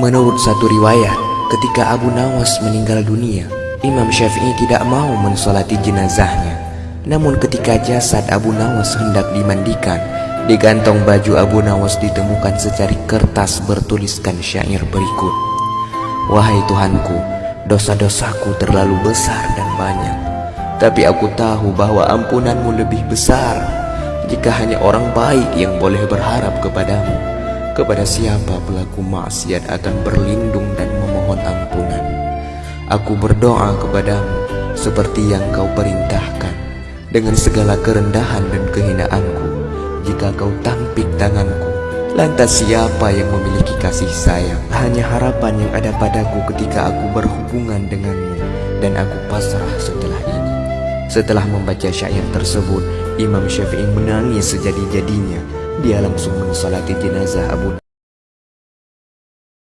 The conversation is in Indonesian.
Menurut satu riwayat, ketika Abu Nawas meninggal dunia, Imam Syafi'i tidak mau mensolati jenazahnya. Namun ketika jasad Abu Nawas hendak dimandikan, di kantong baju Abu Nawas ditemukan secari kertas bertuliskan syair berikut. Wahai Tuhanku, dosa-dosaku terlalu besar dan banyak. Tapi aku tahu bahwa ampunanmu lebih besar jika hanya orang baik yang boleh berharap kepadamu. Kepada siapa pelaku maksiat akan berlindung dan memohon ampunan. Aku berdoa kepadamu seperti yang kau perintahkan Dengan segala kerendahan dan kehinaanku. Jika kau tampik tanganku Lantas siapa yang memiliki kasih sayang? Hanya harapan yang ada padaku ketika aku berhubungan denganmu Dan aku pasrah setelah ini. Setelah membaca syair tersebut Imam Syafi'i menangis sejadi-jadinya dia langsung mensolati jenazah Abu